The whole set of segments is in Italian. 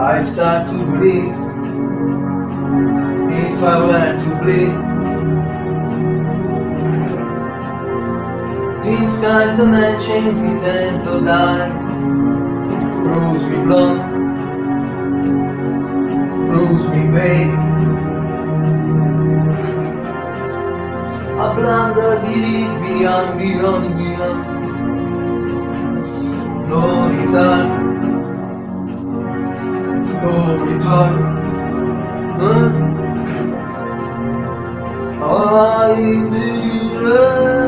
I start to bleed if I were to bleed. These guys, the man chains his hands so die. Bruise me blonde, bruise me babe. I blunder, believe beyond, beyond, beyond. No return. will time Huh? I it.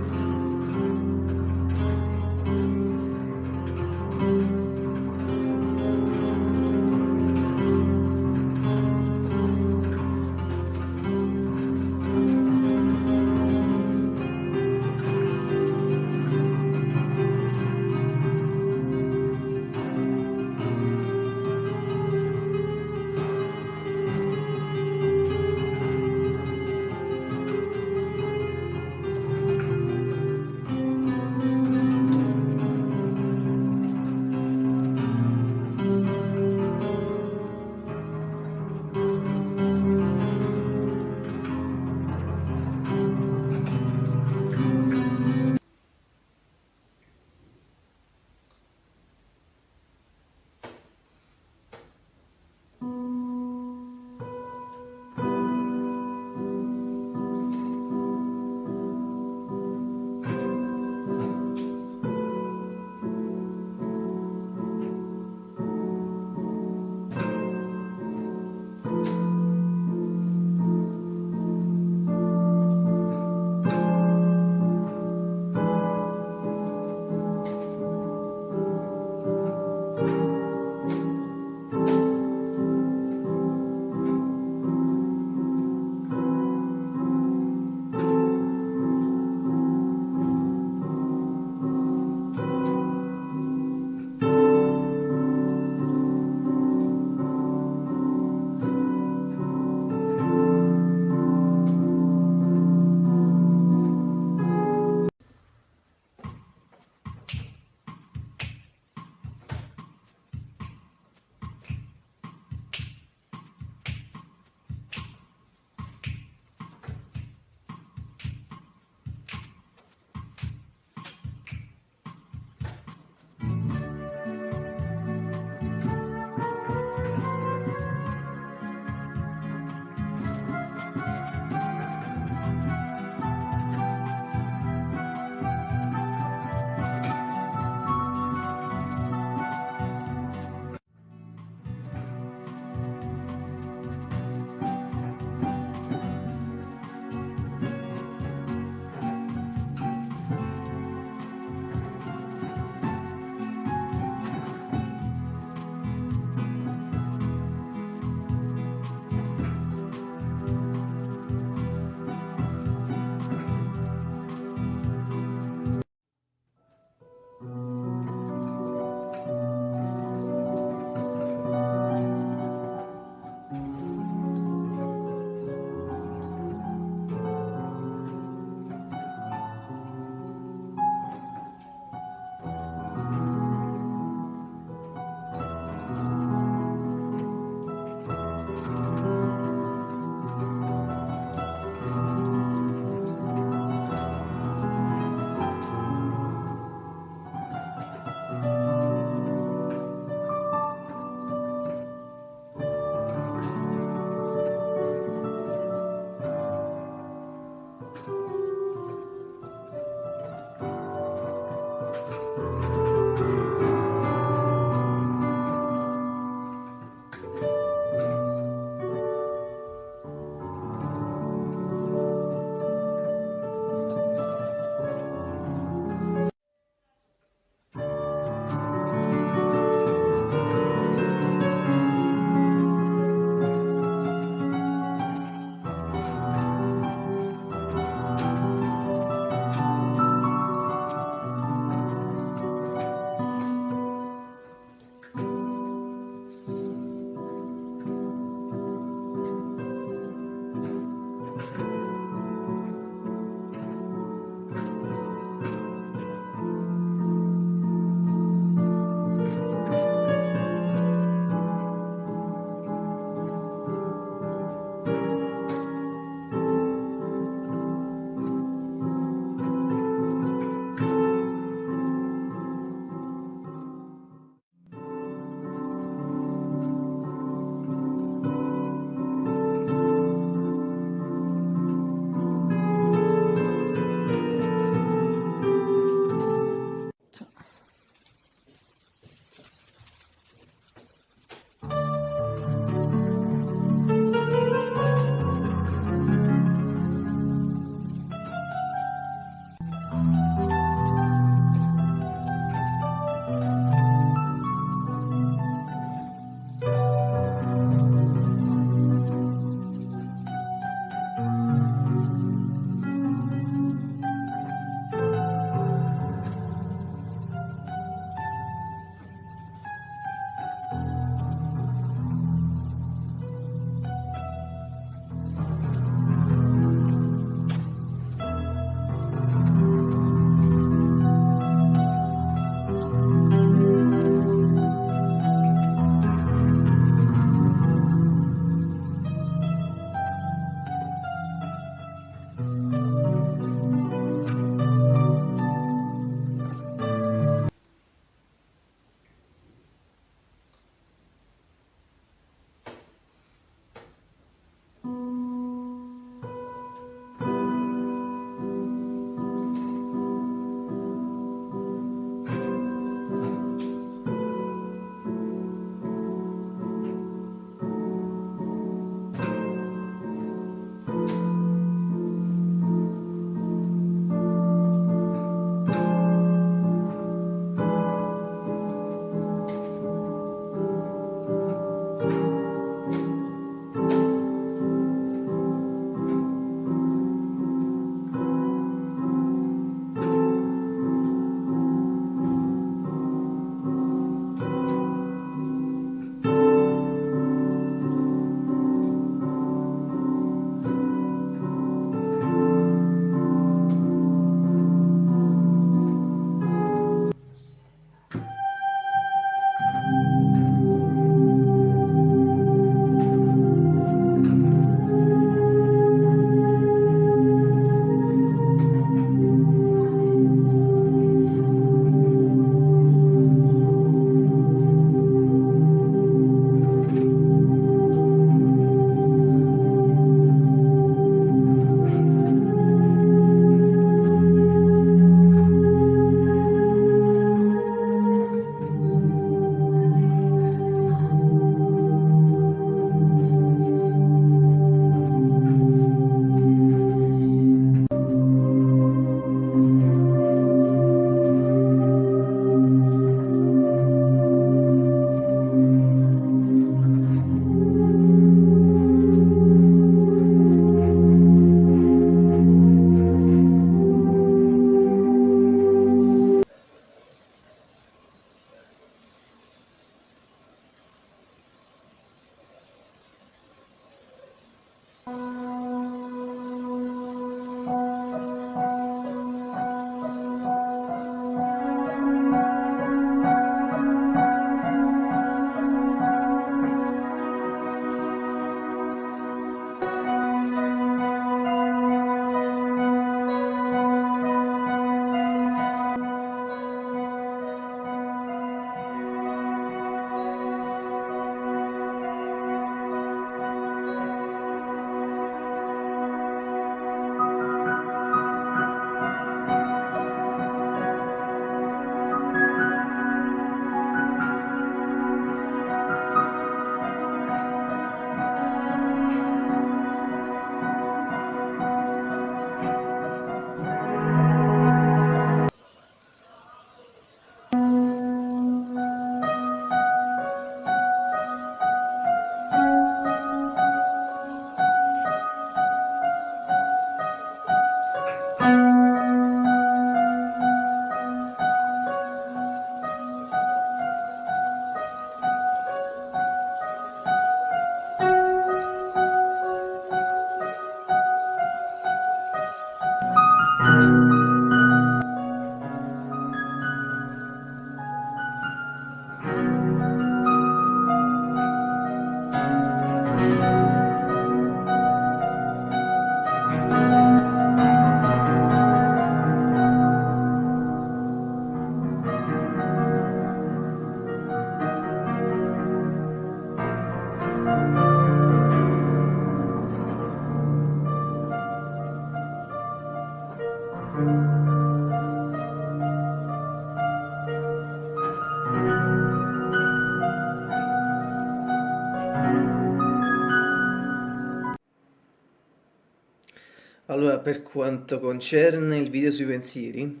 per quanto concerne il video sui pensieri,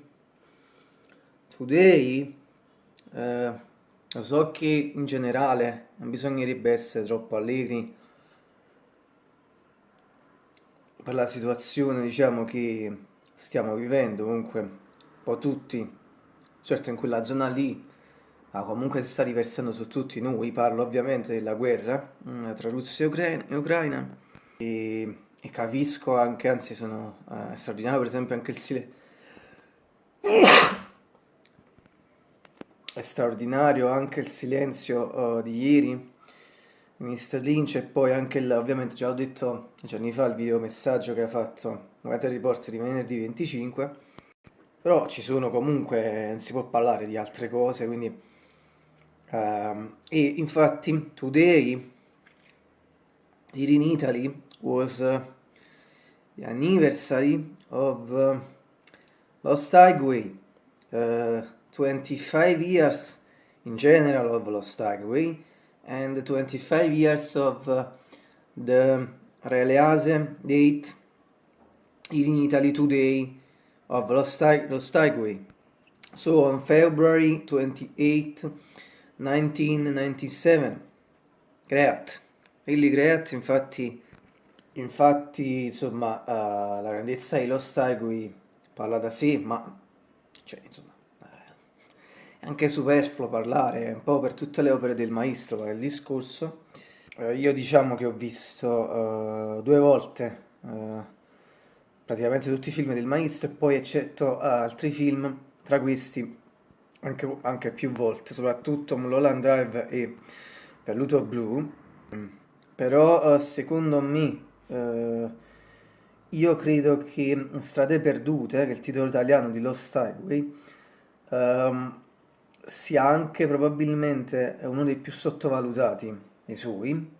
today eh, so che in generale non bisognerebbe essere troppo allegri per la situazione, diciamo, che stiamo vivendo, comunque un po' tutti, certo in quella zona lì, ma comunque si sta riversando su tutti noi, parlo ovviamente della guerra mm, tra Russia e Ucraina, e e capisco anche, anzi sono eh, straordinario per esempio anche il silenzio è straordinario anche il silenzio uh, di ieri Mr. Lynch e poi anche il, ovviamente già ho detto giorni fa il video messaggio che ha fatto Weather Report di venerdì 25 però ci sono comunque non si può parlare di altre cose quindi uh, e infatti today here in Italy was uh, the anniversary of uh, Lost Highway, uh, 25 years in general of Lost Highway, and 25 years of uh, the release date in Italy today of Lost, Lost Highway. So on February 28, 1997. Great, really great, infatti Infatti, insomma, uh, la grandezza di Lost Highway parla da sé, ma cioè, insomma, eh, è anche superfluo parlare, un po' per tutte le opere del maestro, per il discorso. Uh, io diciamo che ho visto uh, due volte praticamente tutti i film del maestro e poi eccetto altri film, tra questi anche, anche più volte, soprattutto Mulholland Drive e Velluto Blu. Però secondo me Uh, io credo che Strade Perdute, che è il titolo italiano di Lost Highway, um, sia anche probabilmente uno dei più sottovalutati dei suoi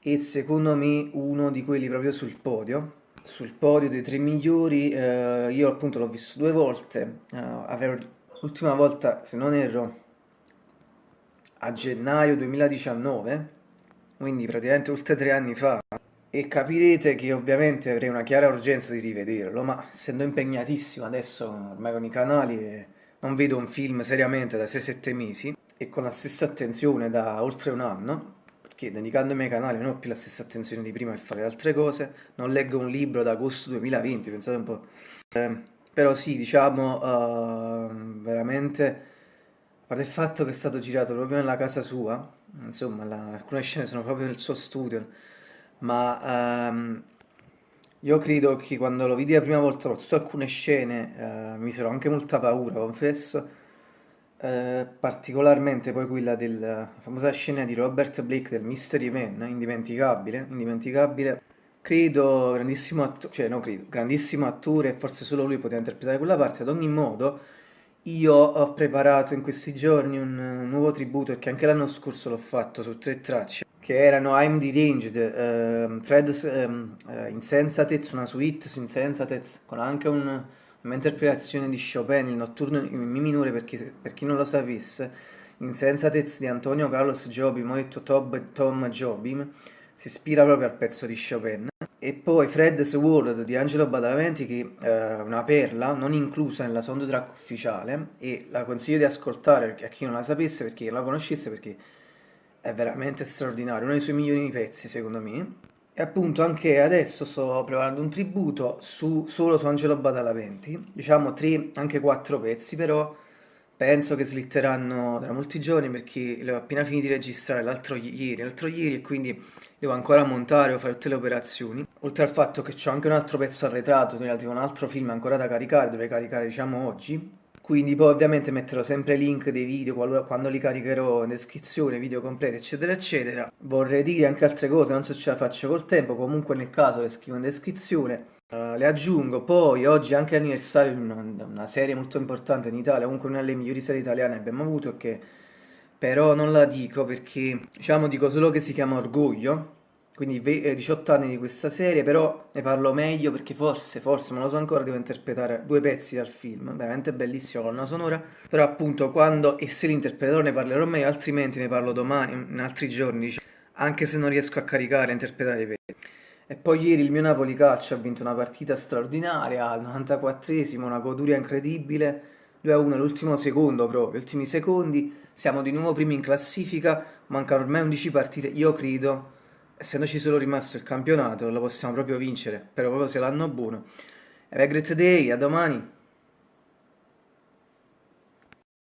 e secondo me uno di quelli proprio sul podio. Sul podio dei tre migliori, uh, io appunto l'ho visto due volte, uh, l'ultima volta, se non erro, a gennaio 2019, quindi praticamente oltre tre anni fa e capirete che ovviamente avrei una chiara urgenza di rivederlo, ma essendo impegnatissimo adesso ormai con i canali non vedo un film seriamente da 6-7 mesi e con la stessa attenzione da oltre un anno, perché dedicandomi ai canali non ho più la stessa attenzione di prima per fare altre cose, non leggo un libro da agosto 2020, pensate un po'. Eh, però sì, diciamo, uh, veramente, a parte il fatto che è stato girato proprio nella casa sua, insomma, la, alcune scene sono proprio nel suo studio, ma um, io credo che quando lo vidi la prima volta, soprattutto alcune scene, uh, mi misero anche molta paura, confesso, uh, particolarmente poi quella della famosa scena di Robert Blake del Mystery Man, indimenticabile, indimenticabile. Credo, grandissimo attore, cioè no credo, grandissimo attore, forse solo lui poteva interpretare quella parte, ad ogni modo io ho preparato in questi giorni un nuovo tributo, perché anche l'anno scorso l'ho fatto su tre tracce, che erano I'm Deranged, uh, Threads um, uh, Insensatez, una suite su Insensatez, con anche un'interpretazione di Chopin, il notturno in Mi minore, perché, per chi non lo sapesse, Insensatez di Antonio Carlos Jobim, ho detto Tom, Tom Jobim, si ispira proprio al pezzo di Chopin. E poi Fred's World di Angelo Badalamenti, che è una perla, non inclusa nella soundtrack ufficiale, e la consiglio di ascoltare a chi non la sapesse, perché la conoscesse, perché è veramente straordinario, uno dei suoi migliori pezzi secondo me. E appunto anche adesso sto preparando un tributo su, solo su Angelo Badalamenti, diciamo tre, anche quattro pezzi, però penso che slitteranno tra molti giorni perché le ho appena finito di registrare l'altro ieri, l'altro ieri e quindi devo ancora montare o fare tutte le operazioni. Oltre al fatto che ho anche un altro pezzo arretrato relativo a un altro film ancora da caricare, dovrei caricare diciamo oggi, quindi poi ovviamente metterò sempre link dei video qualora, quando li caricherò in descrizione, video completi eccetera eccetera. Vorrei dire anche altre cose, non so se ce la faccio col tempo, comunque nel caso le scrivo in descrizione. Uh, le aggiungo, poi oggi anche l'anniversario di una, una, serie molto importante in Italia, comunque una delle migliori serie italiane abbiamo avuto che però non la dico perché diciamo dico solo che si chiama Orgoglio quindi 18 eh, anni di questa serie, però ne parlo meglio perché forse, forse, non lo so ancora, devo interpretare due pezzi dal film, veramente bellissima colonna sonora, però appunto quando e se li interpreterò ne parlerò meglio, altrimenti ne parlo domani, in altri giorni, anche se non riesco a caricare e interpretare i pezzi. E poi ieri il mio Napoli Calcio ha vinto una partita straordinaria al 94esimo, una goduria incredibile, 2-1 l'ultimo secondo proprio, gli ultimi secondi, siamo di nuovo primi in classifica, mancano ormai 11 partite, io credo, essendoci solo rimasto il campionato, lo possiamo proprio vincere, però proprio se l'anno buono. Have a great day, a domani!